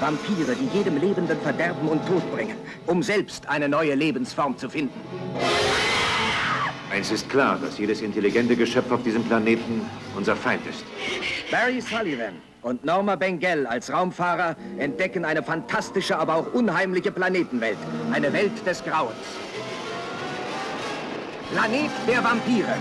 Vampire, die jedem Lebenden Verderben und Tod bringen, um selbst eine neue Lebensform zu finden. Eins ist klar, dass jedes intelligente Geschöpf auf diesem Planeten unser Feind ist. Barry Sullivan und Norma Bengel als Raumfahrer entdecken eine fantastische, aber auch unheimliche Planetenwelt. Eine Welt des Grauens. Planet der Vampire.